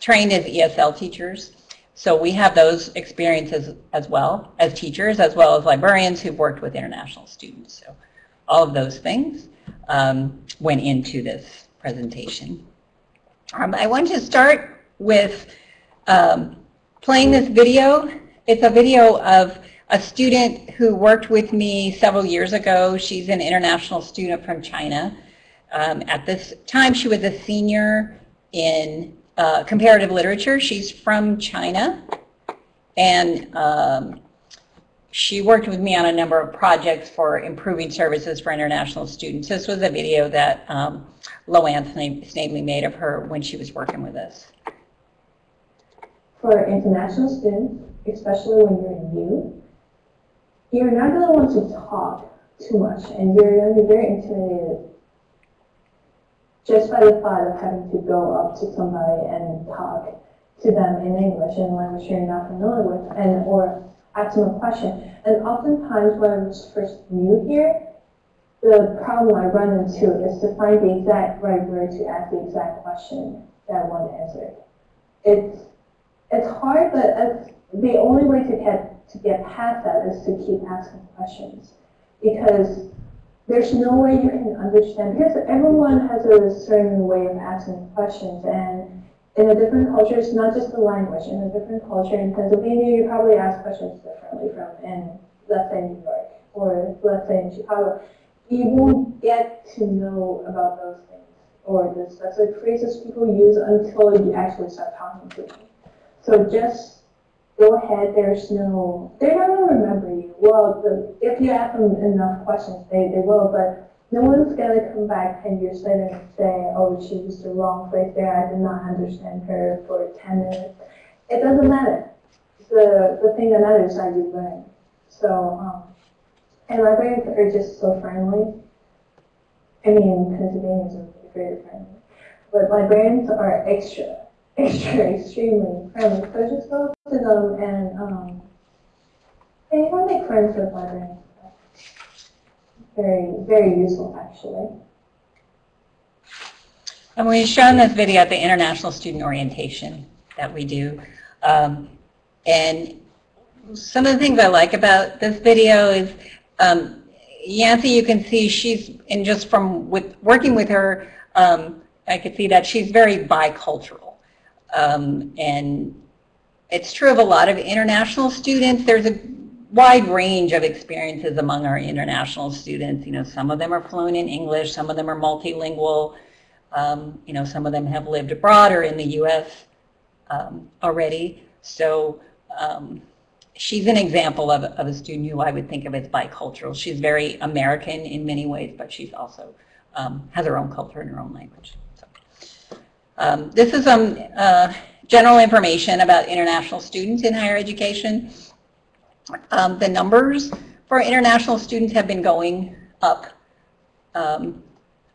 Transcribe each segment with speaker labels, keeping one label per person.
Speaker 1: trained as ESL teachers. So we have those experiences as well as teachers, as well as librarians who've worked with international students. So all of those things um, went into this presentation. Um, I want to start with um, playing this video. It's a video of a student who worked with me several years ago. She's an international student from China. Um, at this time, she was a senior in uh, comparative literature. She's from China. And um, she worked with me on a number of projects for improving services for international students. This was a video that um, Loanne Snavely made of her when she was working with us.
Speaker 2: For international students, especially when you're new, you're not going to want to talk too much and you're going to be very intimidated just by the thought of having to go up to somebody and talk to them in English in a language you're not familiar with and or ask them a question. And oftentimes when I was first new here, the problem I run into is to find the exact right word to ask the exact question that I want answered. It's it's hard, but it's the only way to get to get past that is to keep asking questions because there's no way you can understand because everyone has a certain way of asking questions and in a different culture, it's not just the language. In a different culture, in Pennsylvania, you probably ask questions differently from in, let's say, New York or let's say in Chicago. You won't get to know about those things or the specific phrases people use until you actually start talking to them. So just go ahead. There's no, they're not going to remember you. Well, the, if you ask them enough questions, they, they will, but no one's going to come back 10 years later and say, oh, she used the wrong phrase there. I did not understand her for 10 minutes. It doesn't matter. The, the thing that matters is how you learn. So, um, and librarians are just so friendly. I mean, Pennsylvanians are very friendly. But librarians are extra, extra, extremely friendly. So just go to them and um, and you can make friends with librarians. Very, very useful actually.
Speaker 1: And we've shown this video at the International Student Orientation that we do. Um, and some of the things I like about this video is um, Yancy, you can see she's, and just from with working with her, um, I could see that she's very bicultural. Um, and it's true of a lot of international students. There's a wide range of experiences among our international students. You know, some of them are fluent in English, some of them are multilingual. Um, you know, some of them have lived abroad or in the U.S. Um, already. So um, she's an example of, of a student who I would think of as bicultural. She's very American in many ways, but she's also um, has her own culture and her own language. Um, this is some uh, general information about international students in higher education. Um, the numbers for international students have been going up um,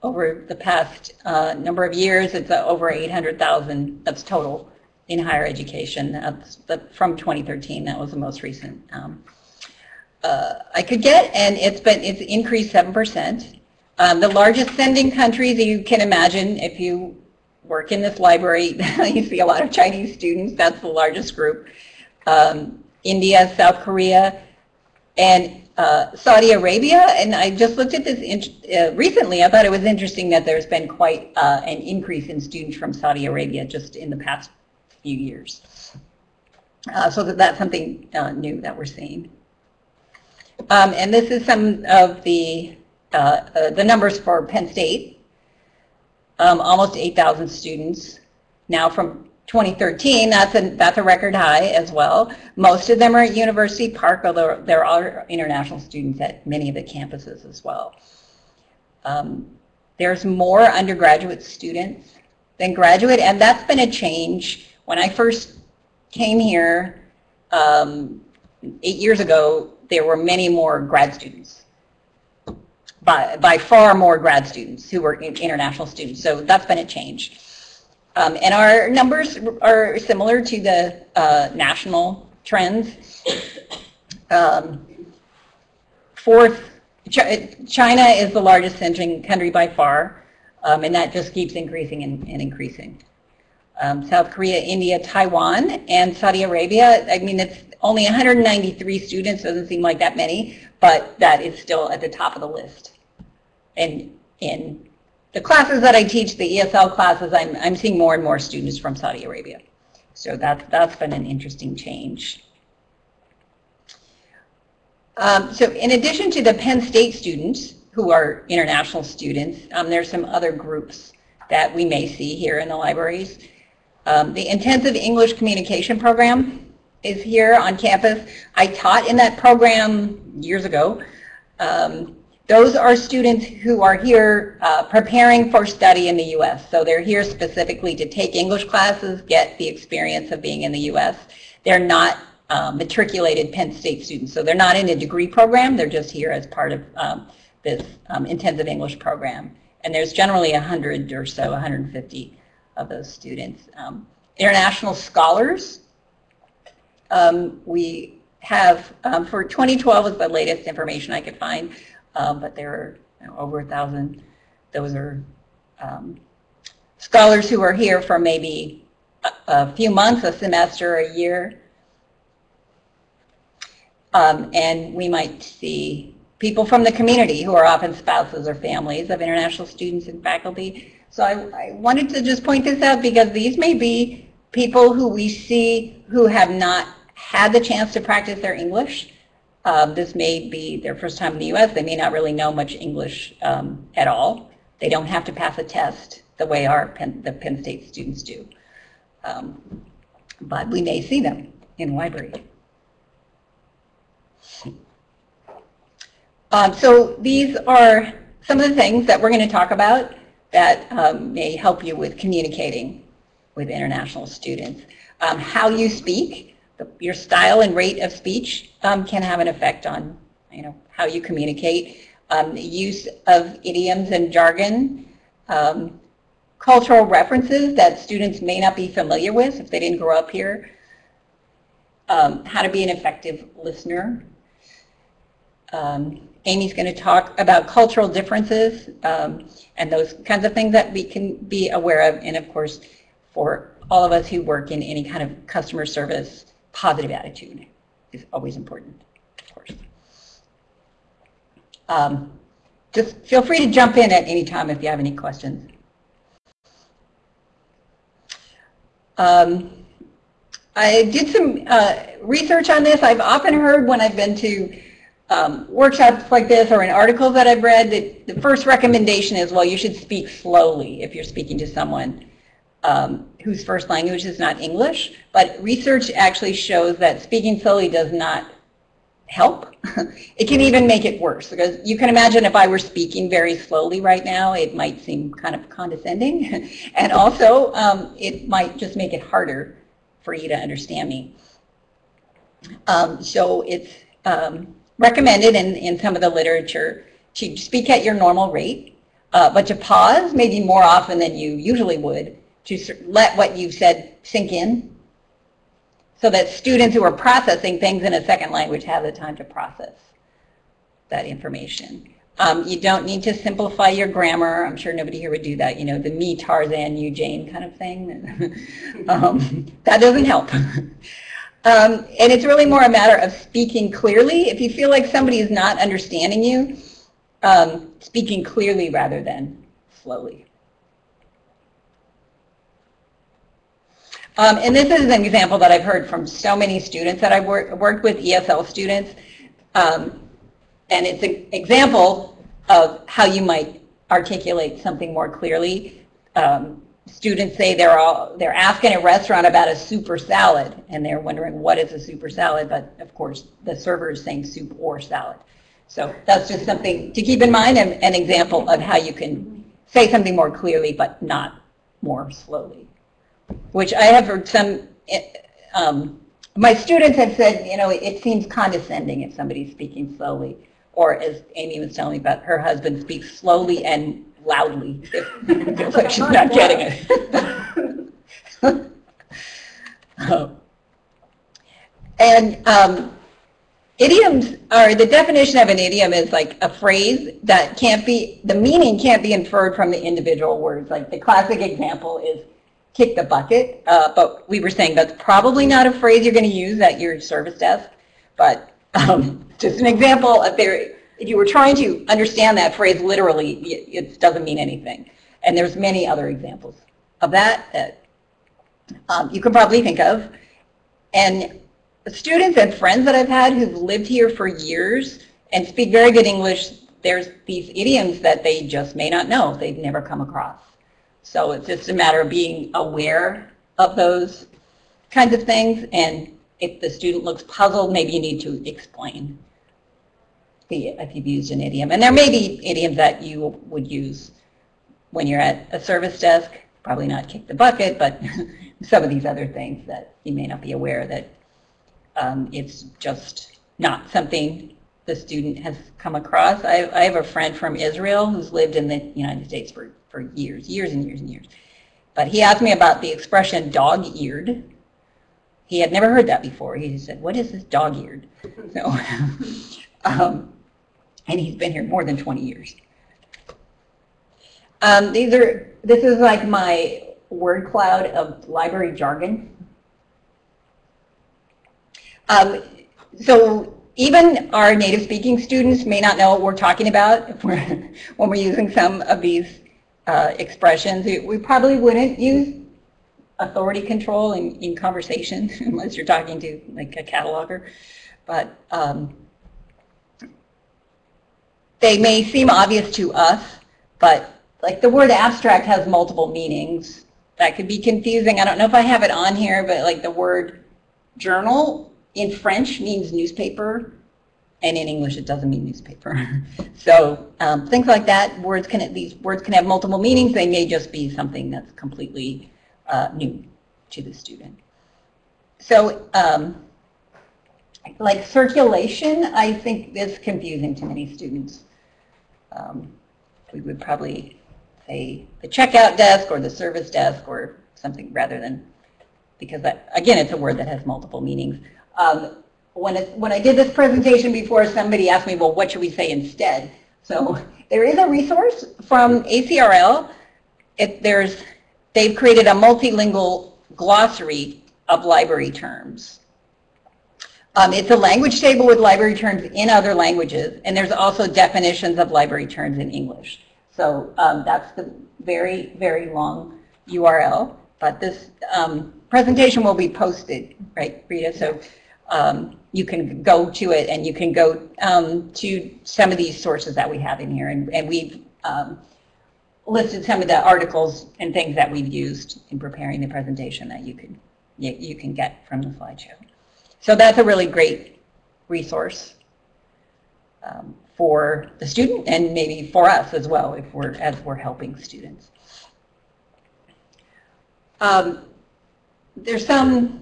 Speaker 1: over the past uh, number of years. It's uh, over 800,000, that's total in higher education. That's the, from 2013, that was the most recent um, uh, I could get, and it's been it's increased 7%. Um, the largest sending countries you can imagine if you work in this library, you see a lot of Chinese students, that's the largest group. Um, India, South Korea, and uh, Saudi Arabia. And I just looked at this uh, recently. I thought it was interesting that there's been quite uh, an increase in students from Saudi Arabia just in the past few years. Uh, so that that's something uh, new that we're seeing. Um, and this is some of the, uh, the numbers for Penn State. Um, almost 8,000 students. Now from 2013, that's a, that's a record high as well. Most of them are at University Park, although there are international students at many of the campuses as well. Um, there's more undergraduate students than graduate, and that's been a change. When I first came here um, eight years ago, there were many more grad students. By, by far more grad students who were international students, so that's been a change. Um, and our numbers are similar to the uh, national trends. Um, fourth, Ch China is the largest sending country by far, um, and that just keeps increasing and, and increasing. um, South Korea, India, Taiwan, and Saudi Arabia. I mean, it's only 193 students, doesn't seem like that many, but that is still at the top of the list. And in the classes that I teach, the ESL classes, I'm, I'm seeing more and more students from Saudi Arabia. So that's, that's been an interesting change. Um, so in addition to the Penn State students, who are international students, um, there's some other groups that we may see here in the libraries. Um, the Intensive English Communication Program is here on campus. I taught in that program years ago. Um, those are students who are here uh, preparing for study in the U.S. So they're here specifically to take English classes, get the experience of being in the U.S. They're not uh, matriculated Penn State students. So they're not in a degree program. They're just here as part of um, this um, intensive English program. And there's generally 100 or so, 150 of those students. Um, international scholars, um, we have, um, for 2012 is the latest information I could find, um, but there are you know, over a thousand. Those are um, scholars who are here for maybe a, a, few months, a semester, a year. Um, and we might see people from the community who are often spouses or families of international students and faculty. So I, I wanted to just point this out because these may be people who we see who have not had the chance to practice their English. Um, this may be their first time in the U.S. They may not really know much English um, at all. They don't have to pass a test the way our Penn, the Penn State students do. Um, but we may see them in library. Um, so these are some of the things that we're going to talk about that um, may help you with communicating with international students. Um, how you speak, your style and rate of speech um, can have an effect on you know, how you communicate. Um, use of idioms and jargon, um, cultural references that students may not be familiar with if they didn't grow up here, how to be an effective listener, um, Amy's going to talk about cultural differences um, and those kinds of things that we can be aware of. And of course, for all of us who work in any kind of customer service, positive attitude is always important, of course. Um, just feel free to jump in at any time if you have any questions. Um, I did some uh, research on this. I've often heard when I've been to um, workshops like this or in articles that I've read, that the first recommendation is, well, you should speak slowly if you're speaking to someone um, whose first language is not English. But research actually shows that speaking slowly does not help. it can even make it worse because you can imagine if I were speaking very slowly right now, it might seem kind of condescending. and also, um, it might just make it harder for you to understand me. Um, so it's, um, recommended in, in some of the literature to speak at your normal rate, uh, but to pause maybe more often than you usually would to let what you've said sink in so that students who are processing things in a second language have the time to process that information. Um, you don't need to simplify your grammar. I'm sure nobody here would do that, you know, the me, Tarzan, you, Jane kind of thing. um, that doesn't help. Um, and it's really more a matter of speaking clearly. If you feel like somebody is not understanding you, um, speaking clearly rather than slowly. Um, and this is an example that I've heard from so many students that I've wor worked with, ESL students. Um, and it's an example of how you might articulate something more clearly. Um, students say they're all they're asking a restaurant about a super salad and they're wondering what is a super salad but of course the server is saying soup or salad so that's just something to keep in mind and an example of how you can say something more clearly but not more slowly which I have heard some um, my students have said you know it seems condescending if somebody's speaking slowly or as Amy was telling me about her husband speaks slowly and loudly if like she's not getting it. oh. And um, idioms are, the definition of an idiom is like a phrase that can't be, the meaning can't be inferred from the individual words. Like the classic example is, kick the bucket, uh, but we were saying that's probably not a phrase you're going to use at your service desk. But um, just an example, if, there, if you were trying to understand that phrase literally, it, it doesn't mean anything. And there's many other examples of that that um, you could probably think of. And students and friends that I've had who've lived here for years and speak very good English, there's these idioms that they just may not know, they've never come across. So it's just a matter of being aware of those kinds of things and if the student looks puzzled, maybe you need to explain if you've used an idiom. And there may be idioms that you would use when you're at a service desk, probably not kick the bucket, but some of these other things that you may not be aware that um, it's just not something the student has come across. I, I have a friend from Israel who's lived in the United States for, for years, years and years and years. But he asked me about the expression dog-eared. He had never heard that before. He said, what is this dog-eared? So, um, and he's been here more than 20 years. Um, these are, this is like my word cloud of library jargon. Um, so even our native speaking students may not know what we're talking about we're, when we're using some of these uh, expressions. We probably wouldn't use authority control in, in conversation unless you're talking to like a cataloger. But um, they may seem obvious to us, but like the word abstract has multiple meanings. That could be confusing. I don't know if I have it on here, but like the word journal in French means newspaper, and in English it doesn't mean newspaper. so um, things like that, words can these words can have multiple meanings. They may just be something that's completely uh, new to the student. So um, like circulation, I think is confusing to many students. Um, we would probably say the checkout desk or the service desk or something rather than, because that, again, it's a word that has multiple meanings. Um, when, it, when I did this presentation before, somebody asked me, well, what should we say instead? So there is a resource from ACRL. It, there's, they've created a multilingual glossary of library terms. Um, it's a language table with library terms in other languages, and there's also definitions of library terms in English. So um, that's the very, very long URL. But this um, presentation will be posted, right, Rita? So um, you can go to it and you can go um, to some of these sources that we have in here. And, and we've um, listed some of the articles and things that we've used in preparing the presentation that you can, you, you can get from the slideshow. So that's a really great resource um, for the student and maybe for us as well if we're as we're helping students. Um, there's some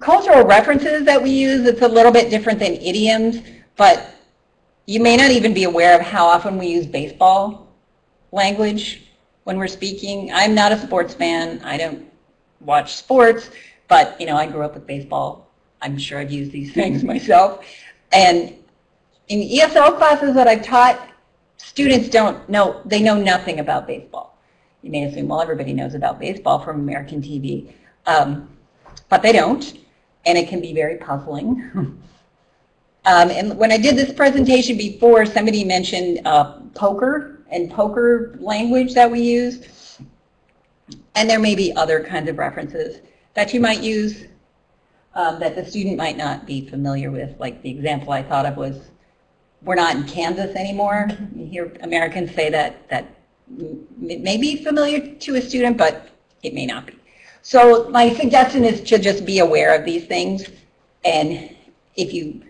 Speaker 1: cultural references that we use. It's a little bit different than idioms, but you may not even be aware of how often we use baseball language when we're speaking. I'm not a sports fan. I don't watch sports, but you know, I grew up with baseball. I'm sure I've used these things myself. And in ESL classes that I've taught, students don't know, they know nothing about baseball. You may assume, well, everybody knows about baseball from American TV, um, but they don't, and it can be very puzzling. um, and when I did this presentation before, somebody mentioned uh, poker and poker language that we use, and there may be other kinds of references that you might use um, that the student might not be familiar with, like the example I thought of was we're not in Kansas anymore. You hear Americans say that, that may be familiar to a student, but it may not be. So my suggestion is to just be aware of these things. And if you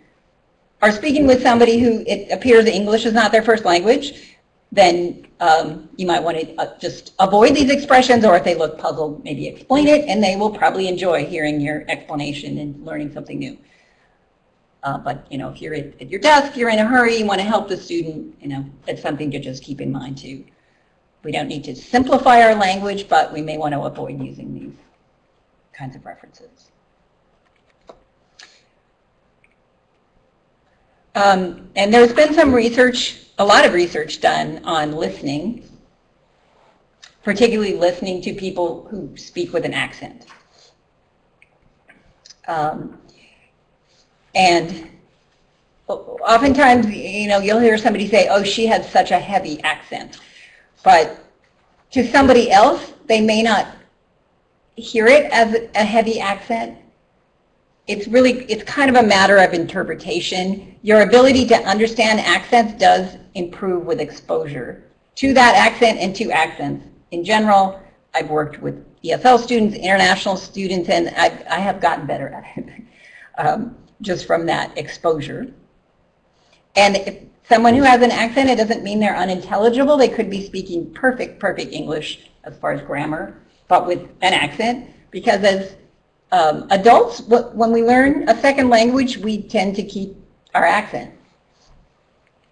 Speaker 1: are speaking with somebody who it appears English is not their first language, then um, you might want to uh, just avoid these expressions, or if they look puzzled, maybe explain it, and they will probably enjoy hearing your explanation and learning something new. Uh, but you know, if you're at, at, your desk, you're in a hurry, you want to help the student, you know, it's something to just keep in mind too. We don't need to simplify our language, but we may want to avoid using these kinds of references. Um, and there's been some research, a lot of research done on listening. particularly listening to people who speak with an accent. Um, and oftentimes, you know, you'll hear somebody say, oh, she has such a heavy accent. But to somebody else, they may not hear it as a heavy accent. It's really, it's kind of a matter of interpretation. Your ability to understand accents does improve with exposure to that accent and to accents. In general, I've worked with ESL students, international students, and I've, I have gotten better at it um, just from that exposure. And someone who has an accent, it doesn't mean they're unintelligible. They could be speaking perfect, perfect English as far as grammar, but with an accent. Because as um, adults, when we learn a second language, we tend to keep our accent.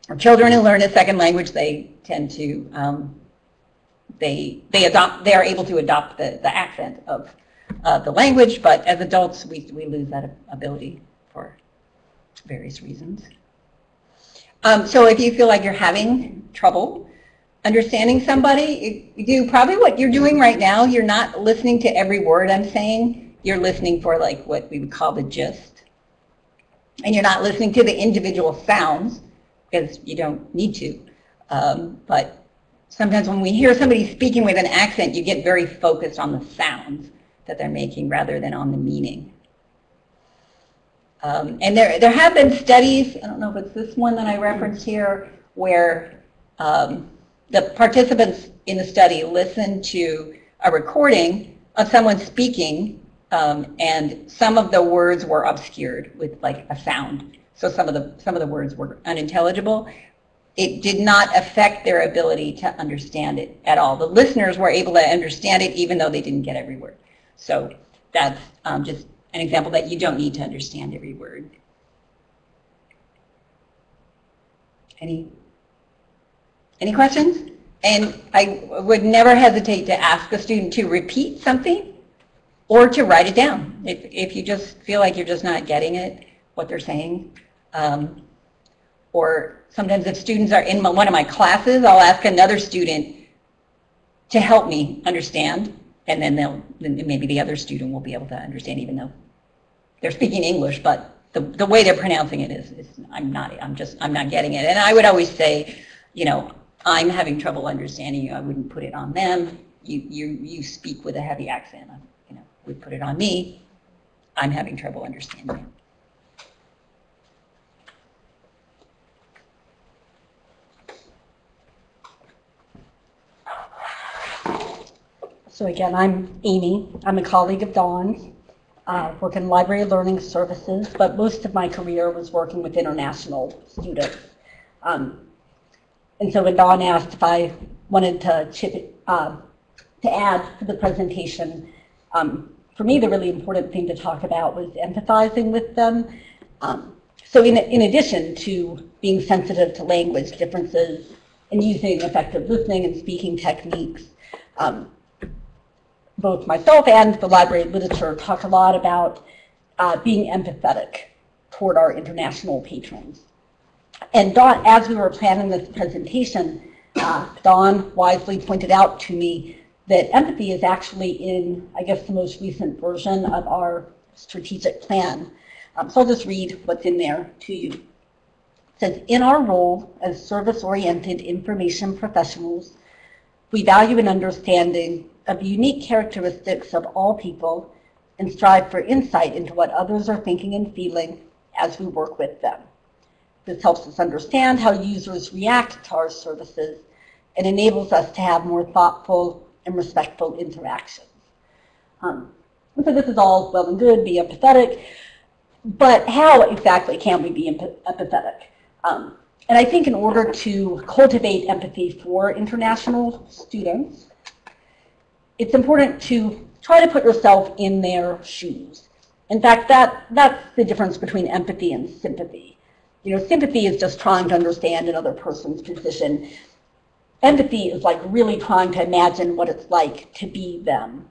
Speaker 1: Or children who learn a second language, they tend to, um, they, they adopt, they are able to adopt the, the accent of uh, the language, but as adults, we, we lose that ability for various reasons. Um, so if you feel like you're having trouble understanding somebody, you do probably what you're doing right now. You're not listening to every word I'm saying. You're listening for like what we would call the gist. And you're not listening to the individual sounds because you don't need to. Um, but sometimes when we hear somebody speaking with an accent, you get very focused on the sounds that they're making rather than on the meaning. Um, and there, there have been studies, I don't know if it's this one that I referenced here, where um, the participants in the study listened to a recording of someone speaking um, and some of the words were obscured with like a sound. So some of the some of the words were unintelligible. It did not affect their ability to understand it at all. The listeners were able to understand it even though they didn't get every word. So that's um, just an example that you don't need to understand every word. Any, any questions? And I would never hesitate to ask a student to repeat something or to write it down. If, if you just feel like you're just not getting it, what they're saying. Um, or sometimes if students are in my, one of my classes, I'll ask another student to help me understand and then they'll then maybe the other student will be able to understand even though they're speaking English, but the, the way they're pronouncing it is, is I'm not, I'm just, I'm not getting it. And I would always say, you know, I'm having trouble understanding you. I wouldn't put it on them. You, you, you speak with a heavy accent. I, you know, would put it on me. I'm having trouble understanding you.
Speaker 3: So again, I'm Amy. I'm a colleague of Dawn's uh, work in library learning services, but most of my career was working with international students. Um, and so when Dawn asked if I wanted to chip uh, to add to the presentation, um, for me the really important thing to talk about was empathizing with them. Um, so in, in addition to being sensitive to language differences and using effective listening and speaking techniques, um, both myself and the library literature talk a lot about uh, being empathetic toward our international patrons. And Dawn, as we were planning this presentation, uh, Dawn wisely pointed out to me that empathy is actually in, I guess, the most recent version of our strategic plan. Um, so I'll just read what's in there to you. It says, in our role as service-oriented information professionals, we value an understanding of unique characteristics of all people and strive for insight into what others are thinking and feeling as we work with them. This helps us understand how users react to our services and enables us to have more thoughtful and respectful interactions. Um, so this is all well and good, be empathetic, but how exactly can we be empathetic? Um, and I think in order to cultivate empathy for international students, it's important to try to put yourself in their shoes. In fact, that, that's the difference between empathy and sympathy. You know, sympathy is just trying to understand another person's position. Empathy is like really trying to imagine what it's like to be them.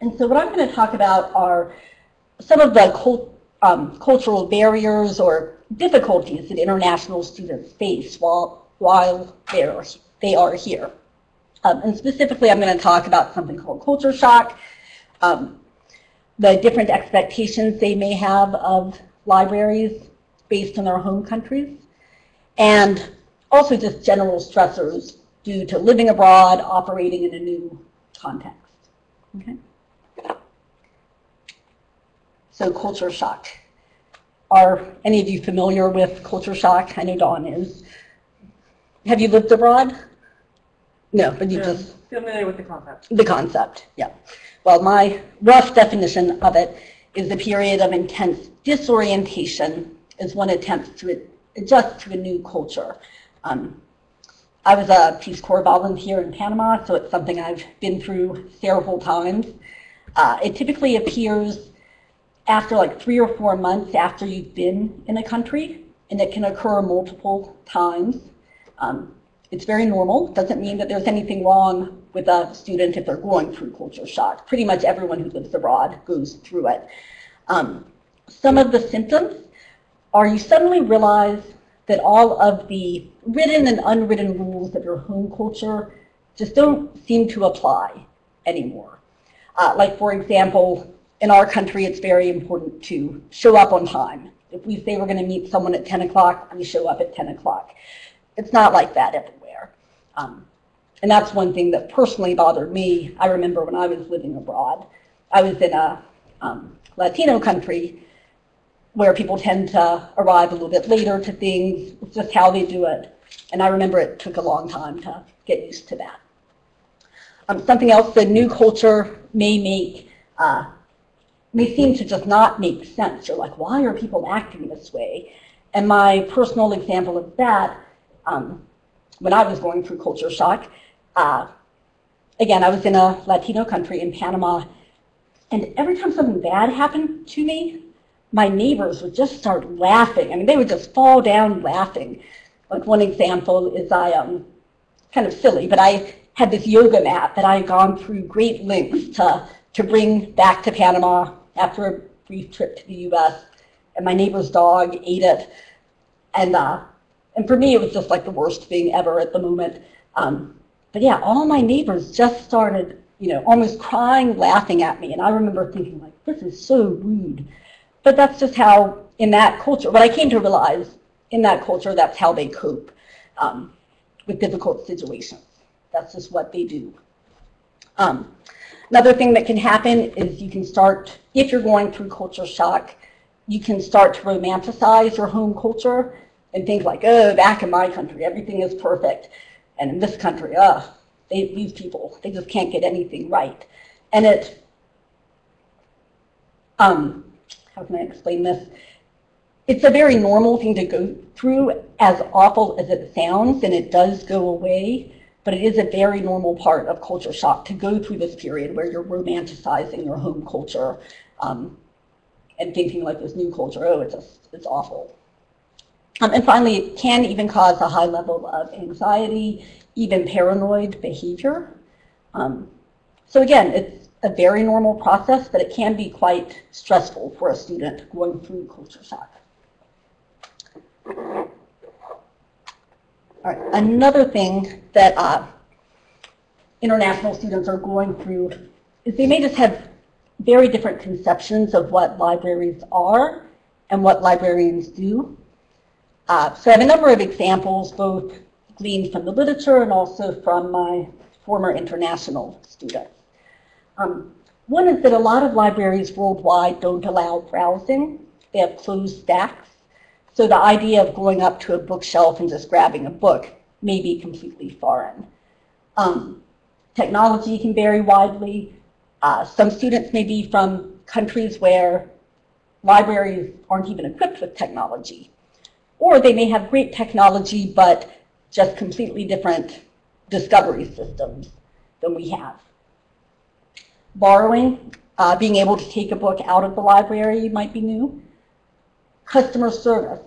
Speaker 3: And so what I'm going to talk about are some of the cult, um, cultural barriers or difficulties that international students face while, while they're, they are here. Um, and specifically, I'm going to talk about something called culture shock, um, the different expectations they may have of libraries based on their home countries, and also just general stressors due to living abroad, operating in a new context. Okay? So culture shock. Are any of you familiar with culture shock? I know Dawn is. Have you lived abroad? No, but you just
Speaker 4: Familiar with the concept.
Speaker 3: the concept, yeah. Well, my rough definition of it is the period of intense disorientation as one attempts to adjust to a new culture. Um, I was a Peace Corps volunteer in Panama, so it's something I've been through several times. Uh, it typically appears after like three or four months after you've been in a country, and it can occur multiple times. Um, it's very normal. Doesn't mean that there's anything wrong with a student if they're going through culture shock. Pretty much everyone who lives abroad goes through it. Um, some of the symptoms are you suddenly realize that all of the written and unwritten rules of your home culture just don't seem to apply anymore. Uh, like, for example, in our country, it's very important to show up on time. If we say we're going to meet someone at 10 o'clock, we show up at 10 o'clock. It's not like that. Um, and that's one thing that personally bothered me. I remember when I was living abroad, I was in a um, Latino country where people tend to arrive a little bit later to things. It's just how they do it. And I remember it took a long time to get used to that. Um, something else, the new culture may make, uh, may seem to just not make sense. You're like, why are people acting this way? And my personal example of that, um, when I was going through culture shock, uh, again, I was in a Latino country in Panama, and every time something bad happened to me, my neighbors would just start laughing. I mean, they would just fall down laughing. Like one example is I, um, kind of silly, but I had this yoga mat that I had gone through great lengths to, to bring back to Panama after a brief trip to the US. And my neighbor's dog ate it. And, uh, and for me, it was just like the worst thing ever at the moment. Um, but yeah, all my neighbors just started, you know, almost crying, laughing at me. And I remember thinking like, this is so rude. But that's just how, in that culture, what I came to realize, in that culture, that's how they cope um, with difficult situations. That's just what they do. Um, another thing that can happen is you can start, if you're going through culture shock, you can start to romanticize your home culture and think like, oh, back in my country, everything is perfect. And in this country, oh, they, these people, they just can't get anything right. And it, um, how can I explain this? It's a very normal thing to go through, as awful as it sounds, and it does go away, but it is a very normal part of culture shock to go through this period where you're romanticizing your home culture um, and thinking like this new culture, oh, it's, just, it's awful. Um, and finally, it can even cause a high level of anxiety, even paranoid behavior. Um, so again, it's a very normal process, but it can be quite stressful for a student going through culture shock. All right, another thing that uh, international students are going through is they may just have very different conceptions of what libraries are and what librarians do. Uh, so I have a number of examples, both gleaned from the literature and also from my former international students. Um, one is that a lot of libraries worldwide don't allow browsing. They have closed stacks. So the idea of going up to a bookshelf and just grabbing a book may be completely foreign. Um, technology can vary widely. Uh, some students may be from countries where libraries aren't even equipped with technology. Or they may have great technology, but just completely different discovery systems than we have. Borrowing, uh, being able to take a book out of the library might be new. Customer service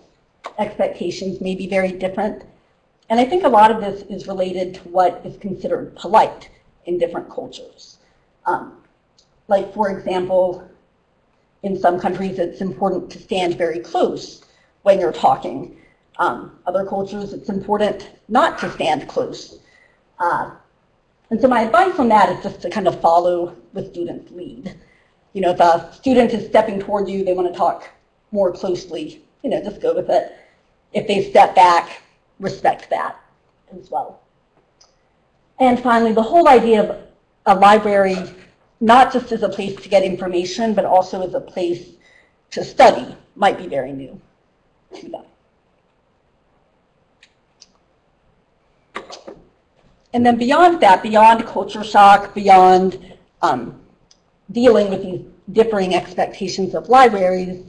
Speaker 3: expectations may be very different. And I think a lot of this is related to what is considered polite in different cultures. Um, like, for example, in some countries, it's important to stand very close when you're talking. Um, other cultures, it's important not to stand close. Uh, And so my advice on that is just to kind of follow the student's lead. You know, if a student is stepping toward you, they want to talk more closely, you know, just go with it. If they step back, respect that as well. And finally, the whole idea of a library, not just as a place to get information, but also as a place to study, might be very new them. And then beyond that, beyond culture shock, beyond um, dealing with these differing expectations of libraries,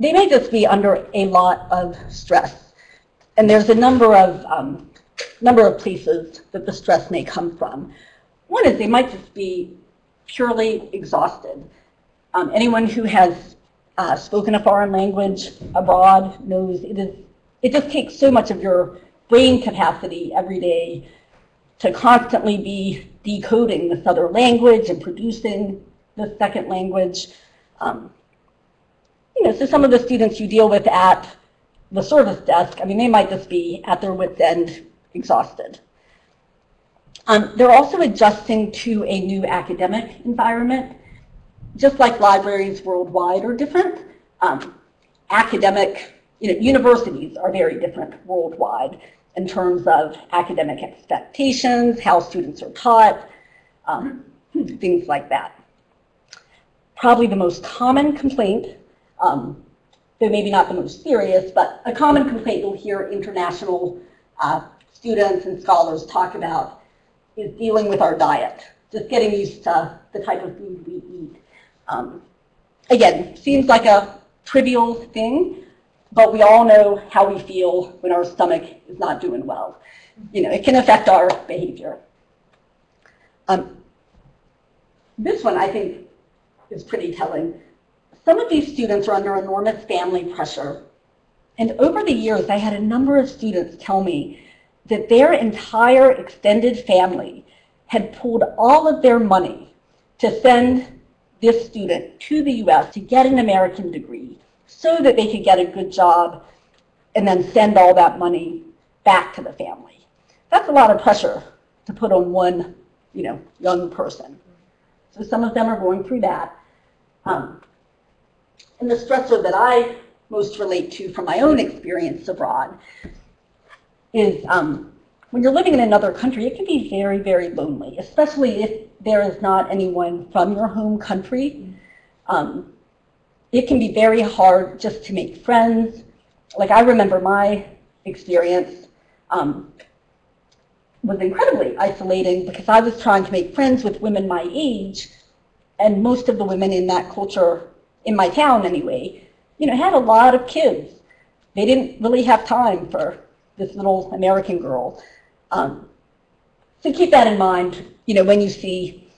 Speaker 3: they may just be under a lot of stress. And there's a number of, um, number of places that the stress may come from. One is they might just be purely exhausted. Um, anyone who has uh, spoken a foreign language abroad knows it is, it just takes so much of your brain capacity every day to constantly be decoding this other language and producing the second language. Um, you know, so some of the students you deal with at the service desk, I mean, they might just be at their wit's end exhausted. Um, they're also adjusting to a new academic environment. Just like libraries worldwide are different, um, academic, you know, universities are very different worldwide in terms of academic expectations, how students are taught, um, things like that. Probably the most common complaint, um, though maybe not the most serious, but a common complaint you'll hear international uh, students and scholars talk about is dealing with our diet, just getting used to the type of food we eat. Um, again, seems like a trivial thing, but we all know how we feel when our stomach is not doing well. You know, it can affect our behavior. Um, this one, I think, is pretty telling. Some of these students are under enormous family pressure. And over the years, I had a number of students tell me that their entire extended family had pulled all of their money to send this student to the U.S. to get an American degree so that they could get a good job and then send all that money back to the family. That's a lot of pressure to put on one, you know, young person. So some of them are going through that. Um, and the stressor that I most relate to from my own experience abroad is um, when you're living in another country, it can be very, very lonely, especially if there is not anyone from your home country. Um, it can be very hard just to make friends. Like I remember my experience um, was incredibly isolating because I was trying to make friends with women my age, and most of the women in that culture, in my town anyway, you know, had a lot of kids. They didn't really have time for this little American girl. Um, so keep that in mind, you know, when you see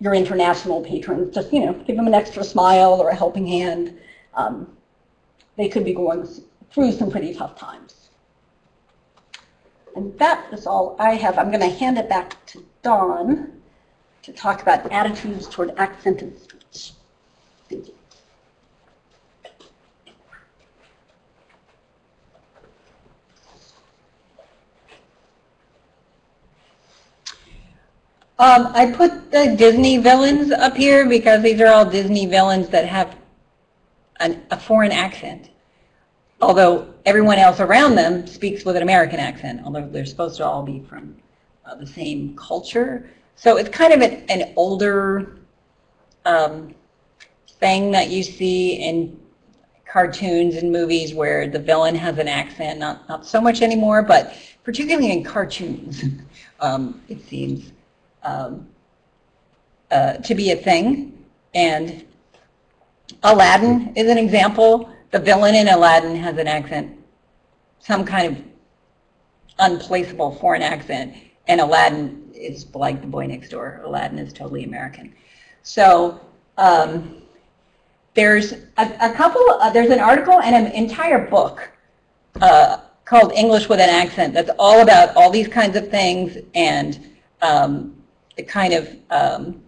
Speaker 3: your international patrons, just, you know, give them an extra smile or a helping hand. Um, they could be going through some pretty tough times. And that is all I have. I'm going to hand it back to Dawn to talk about attitudes toward accented speech. Thank you.
Speaker 1: Um, I put the Disney villains up here because these are all Disney villains that have an, a foreign accent. Although everyone else around them speaks with an American accent, although they're supposed to all be from uh, the same culture. So it's kind of an, an older um, thing that you see in cartoons and movies where the villain has an accent, not, not so much anymore, but particularly in cartoons, um, it seems um, uh, to be a thing. And Aladdin is an example. The villain in Aladdin has an accent, some kind of unplaceable foreign accent, and Aladdin is like the boy next door. Aladdin is totally American. So um, there's a, a couple, uh, there's an article and an entire book uh, called English with an Accent that's all about all these kinds of things and um, the kind of um,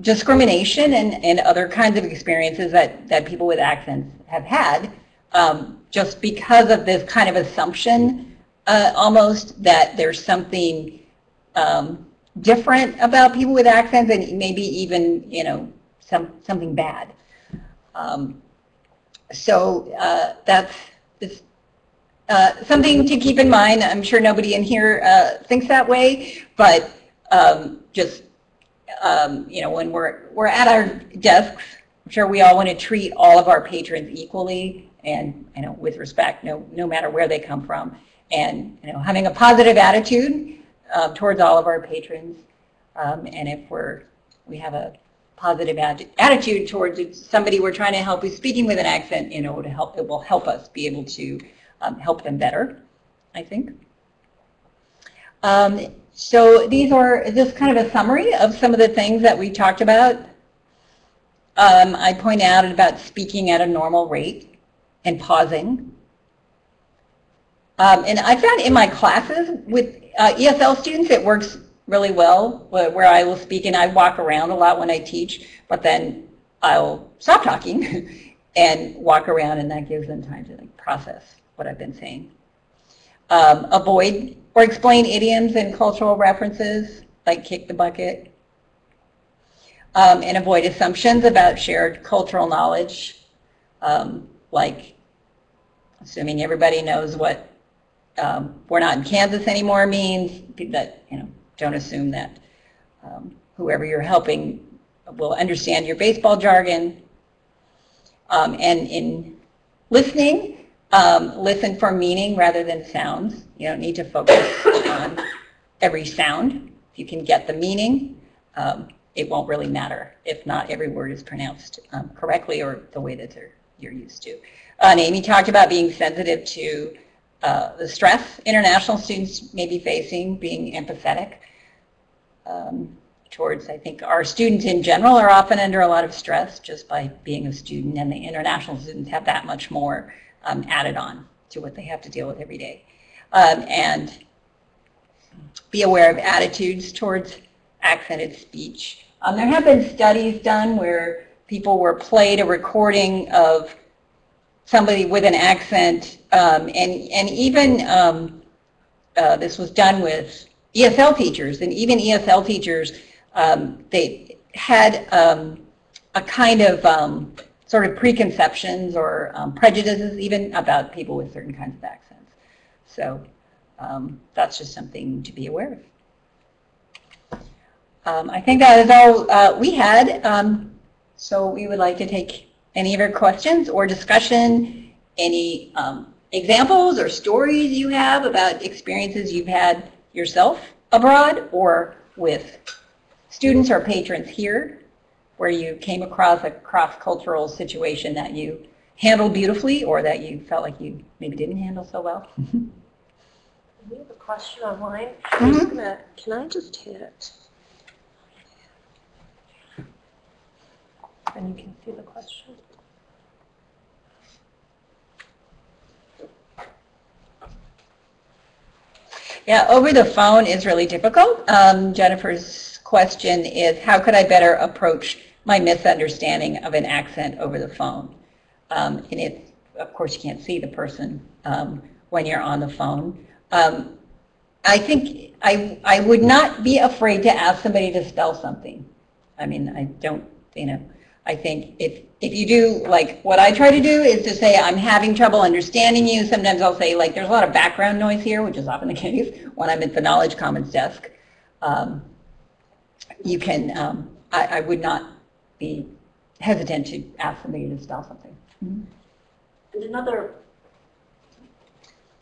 Speaker 1: discrimination and, and other kinds of experiences that, that people with accents have had um, just because of this kind of assumption uh, almost that there's something um, different about people with accents and maybe even, you know, some, something bad. Um, so uh, that's it's, uh, something to keep in mind. I'm sure nobody in here uh, thinks that way, but um, just um, you know, when we're we're at our desks, I'm sure we all want to treat all of our patrons equally and you know with respect, no no matter where they come from, and you know having a positive attitude um, towards all of our patrons. Um, and if we're we have a positive attitude towards somebody we're trying to help who's speaking with an accent, you know, to help it will help us be able to um, help them better. I think. Um, so these are just kind of a summary of some of the things that we talked about. Um, I point out about speaking at a normal rate and pausing. Um, and I found in my classes with uh, ESL students, it works really well where I will speak and I walk around a lot when I teach, but then I'll stop talking and walk around and that gives them time to like, process what I've been saying. Um, avoid or explain idioms and cultural references like kick the bucket. Um, and avoid assumptions about shared cultural knowledge um, like assuming everybody knows what um, we're not in Kansas anymore means that, you know, don't assume that um, whoever you're helping will understand your baseball jargon. Um, and in listening, um, listen for meaning rather than sounds. You don't need to focus on every sound. If you can get the meaning, um, it won't really matter if not every word is pronounced um, correctly or the way that they're, you're used to. Uh, and Amy talked about being sensitive to uh, the stress international students may be facing, being empathetic um, towards, I think, our students in general are often under a lot of stress just by being a student, and the international students have that much more um, added on to what they have to deal with every day. Um, and be aware of attitudes towards accented speech. Um, there have been studies done where people were played a recording of somebody with an accent, um, and, and even um, uh, this was done with ESL teachers, and even ESL teachers, um, they had um, a kind of um, sort of preconceptions or um, prejudices even about people with certain kinds of accents. So um, that's just something to be aware of. Um, I think that is all uh, we had. Um, so we would like to take any of your questions or discussion, any um, examples or stories you have about experiences you've had yourself abroad or with students or patrons here where you came across a cross-cultural situation that you handled beautifully or that you felt like you maybe didn't handle so well.
Speaker 4: We have a question online. Just gonna, can I just hit? And you can see the question.
Speaker 1: Yeah, over the phone is really difficult. Um, Jennifer's question is, how could I better approach my misunderstanding of an accent over the phone? Um, and of course, you can't see the person um, when you're on the phone. Um, I think I, I would not be afraid to ask somebody to spell something. I mean, I don't, you know, I think if, if you do, like, what I try to do is to say, I'm having trouble understanding you. Sometimes I'll say, like, there's a lot of background noise here, which is often the case when I'm at the Knowledge Commons desk. Um, you can, um, I, I would not be hesitant to ask somebody to spell something.
Speaker 3: And another,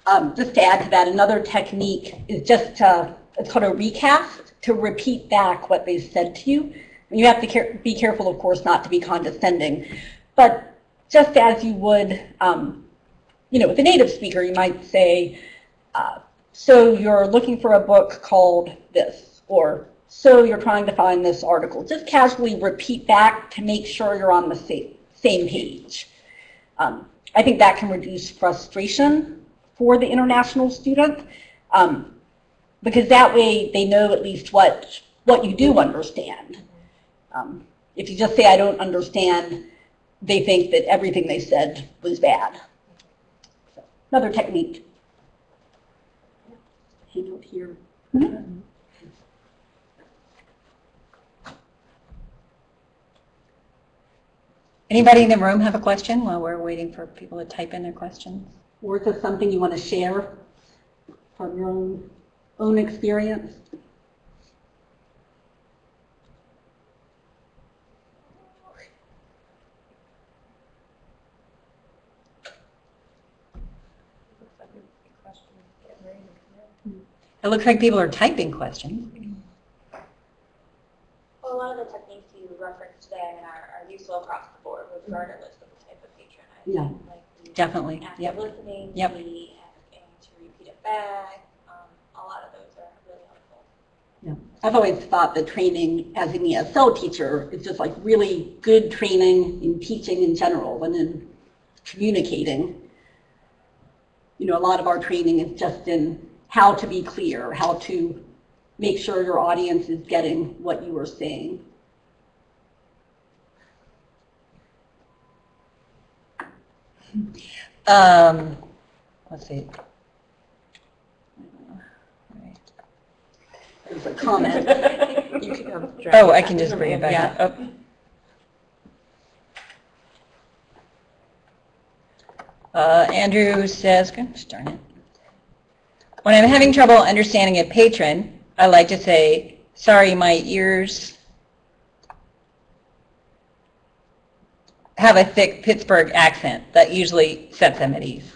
Speaker 3: um, just to add to that, another technique is just to, it's called a recast, to repeat back what they said to you. And you have to care, be careful, of course, not to be condescending. But just as you would, um, you know, with a native speaker, you might say, uh, so you're looking for a book called this, or so you're trying to find this article. Just casually repeat back to make sure you're on the same, same page. Um, I think that can reduce frustration for the international student um, because that way they know at least what, what you do understand. Um, if you just say, I don't understand, they think that everything they said was bad. So, another technique. Hang out here.
Speaker 1: Anybody in the room have a question while we're waiting for people to type in their questions?
Speaker 3: Or is this something you want to share from your own, own experience?
Speaker 4: Looks like a question getting ready to come in.
Speaker 1: It looks like people are typing questions.
Speaker 5: Well, a lot of the techniques you referenced today I mean, are, are useful across the board, regardless of the type of patron. I
Speaker 3: Yeah.
Speaker 5: think, like
Speaker 1: Definitely,
Speaker 5: active
Speaker 1: yep.
Speaker 5: listening,
Speaker 1: Yep.
Speaker 5: the asking to repeat it back, um, a lot of those are really helpful. Yeah.
Speaker 3: I've always thought that training as an ESL teacher is just like really good training in teaching in general and in communicating. You know, a lot of our training is just in how to be clear, how to make sure your audience is getting what you are saying.
Speaker 1: Um, let's see.
Speaker 3: Comment.
Speaker 4: You can.
Speaker 1: Oh, I can just bring it back up. Oh. Uh, Andrew says, gosh darn it. When I'm having trouble understanding a patron, I like to say, sorry, my ears have a thick Pittsburgh accent. That usually sets them at ease.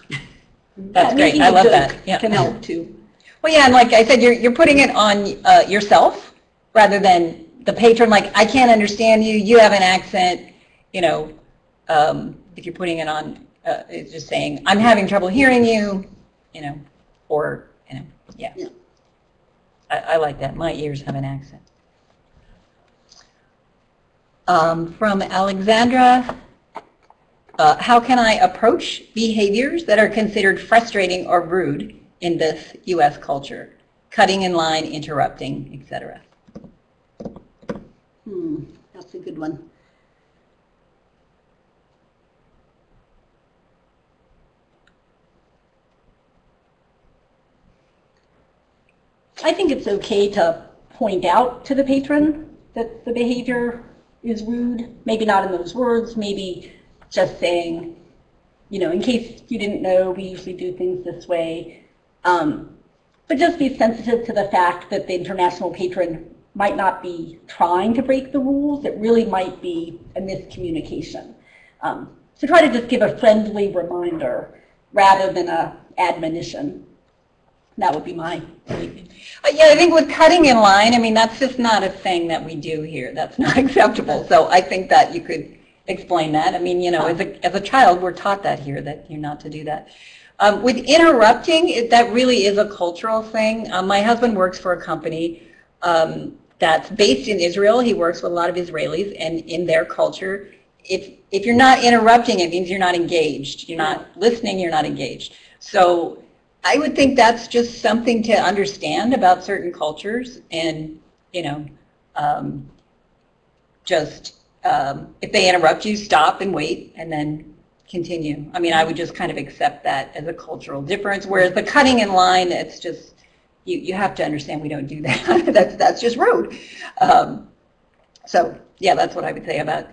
Speaker 1: That's
Speaker 3: Yeah,
Speaker 1: great. I love that. Yeah.
Speaker 3: Can help too.
Speaker 1: Well, yeah, and like I said, you're, you're putting it on uh, yourself rather than the patron, like, I can't understand you, you have an accent, you know, um, if you're putting it on, uh, it's just saying, I'm having trouble hearing you, you know, or, you know, yeah.
Speaker 3: Yeah.
Speaker 1: I, I like that, my ears have an accent. Um, from Alexandra, uh, how can I approach behaviors that are considered frustrating or rude in this U.S. culture? Cutting in line, interrupting, etc.
Speaker 3: Hmm, that's a good one. I think it's okay to point out to the patron that the behavior is rude. Maybe not in those words, maybe just saying, you know, in case you didn't know, we usually do things this way. Um, but just be sensitive to the fact that the international patron might not be trying to break the rules. It really might be a miscommunication. Um, so try to just give a friendly reminder rather than a admonition. That would be my.
Speaker 1: Uh, Yeah, I think with cutting in line, I mean, that's just not a thing that we do here. That's not acceptable. So I think that you could explain that. I mean, you know, as a, as a child, we're taught that here, that you're not to do that. Um, with interrupting, it, that really is a cultural thing. Um, my husband works for a company um, that's based in Israel. He works with a lot of Israelis, and in their culture, if if you're not interrupting, it means you're not engaged. You're not listening. You're not engaged. So I would think that's just something to understand about certain cultures and, you know, um, just um, if they interrupt you, stop and wait and then continue. I mean, I would just kind of accept that as a cultural difference, whereas the cutting in line, it's just, you, you have to understand we don't do that. that's, that's just rude. Um, so, yeah, that's what I would say about,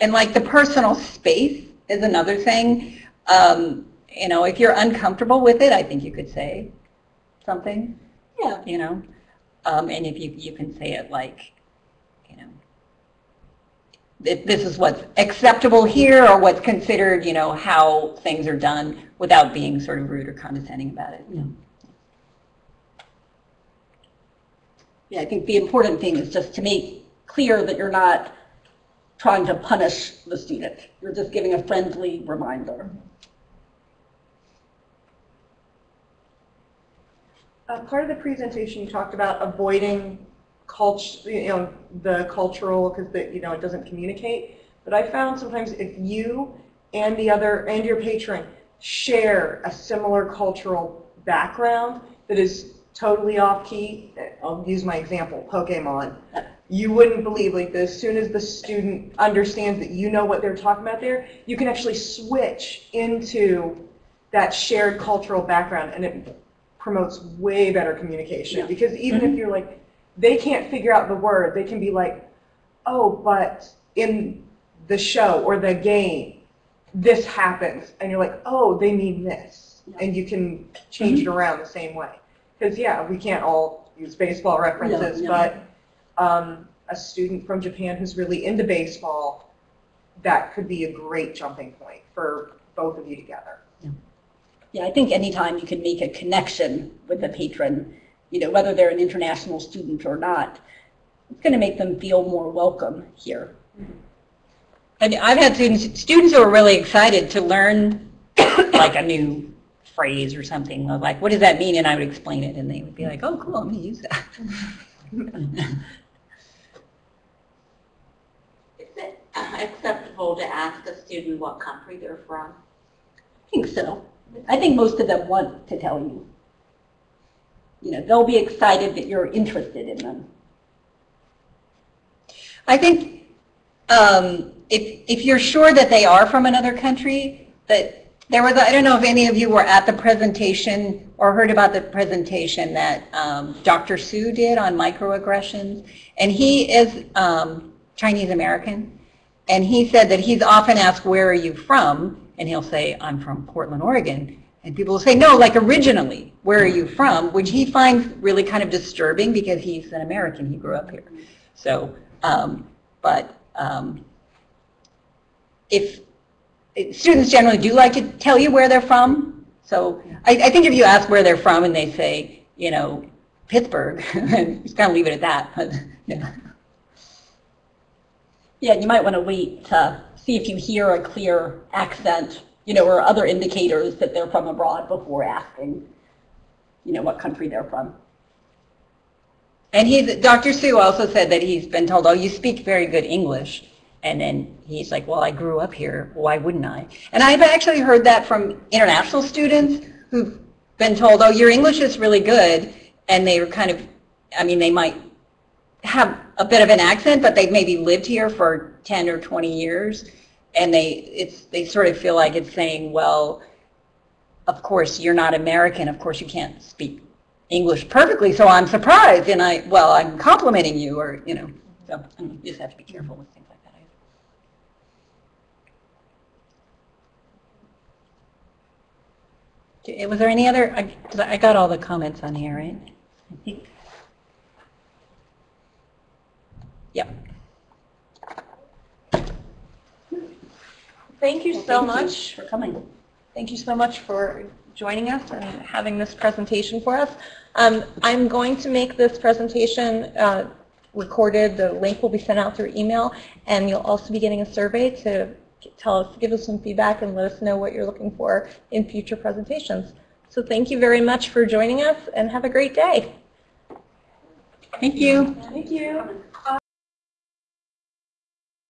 Speaker 1: and like the personal space is another thing. Um, you know, if you're uncomfortable with it, I think you could say something,
Speaker 3: Yeah,
Speaker 1: you know, um, and if you, you can say it like, you know, th- this is what's acceptable here or what's considered, you know, how things are done without being sort of rude or condescending about it.
Speaker 3: Yeah. Yeah, I think the important thing is just to make clear that you're not trying to punish the student. You're just giving a friendly reminder.
Speaker 6: Uh, part of the presentation, you talked about avoiding culture, you know, the cultural, because you know, it doesn't communicate. But I found sometimes if you and the other, and your patron share a similar cultural background that is totally off key, I'll use my example, Pokemon. You wouldn't believe, like, as soon as the student understands that you know what they're talking about there, you can actually switch into that shared cultural background, and it promotes way better communication.
Speaker 3: Yeah.
Speaker 6: Because even if mm-hmm. you're like, they can't figure out the word, they can be like, oh, but in the show or the game, this happens, and you're like, oh, they mean this, and you can change it around the same way. Because yeah, we can't all use baseball references,
Speaker 3: no.
Speaker 6: but um, a student from Japan who's really into baseball, that could be a great jumping point for both of you together.
Speaker 3: Yeah, I think anytime you can make a connection with a patron, you know, whether they're an international student or not, it's going to make them feel more welcome here.
Speaker 1: And I've had students, students who are really excited to learn like a new phrase or something, of like, what does that mean? And I would explain it, and they would be like, oh, cool, I'm gonna use that.
Speaker 7: Is it uh, acceptable to ask a student what country they're from?
Speaker 3: I think so. I think most of them want to tell you. You know, they'll be excited that you're interested in them.
Speaker 1: I think um, if, if you're sure that they are from another country, that there was, I don't know if any of you were at the presentation or heard about the presentation that um, Dr. Sue did on microaggressions. And he is um, Chinese American. And he said that he's often asked, where are you from? And he'll say, I'm from Portland, Oregon. And people will say, no, like originally, where are you from? Which he finds really kind of disturbing because he's an American, he grew up here. So, um, but um, if, students generally do like to tell you where they're from. So I, I think if you ask where they're from and they say, you know, Pittsburgh, just kind of leave it at that. But, yeah.
Speaker 3: Yeah, you might want to wait to see if you hear a clear accent, you know, or other indicators that they're from abroad before asking, you know, what country they're from.
Speaker 1: And he's, Dr. Sue also said that he's been told, oh, you speak very good English. And then he's like, well, I grew up here. Why wouldn't I? And I've actually heard that from international students who've been told, oh, your English is really good. And they were kind of, I mean, they might have a bit of an accent, but they've maybe lived here for 10 or 20 years. And they, it's, they sort of feel like it's saying, well, of course, you're not American. Of course, you can't speak English perfectly, so I'm surprised, and I, well, I'm complimenting you, or, you know, so you just have to be careful with things like that. Okay, Was there any other, I I got all the comments on here, right? I think. Yep.
Speaker 6: Thank you so
Speaker 3: Thank you
Speaker 6: much.
Speaker 3: For coming.
Speaker 6: Thank you so much for joining us and having this presentation for us. Um, I'm going to make this presentation uh, recorded. The link will be sent out through email, and you'll also be getting a survey to tell us, give us some feedback, and let us know what you're looking for in future presentations. So thank you very much for joining us, and have a great day.
Speaker 1: Thank you.
Speaker 6: Thank you.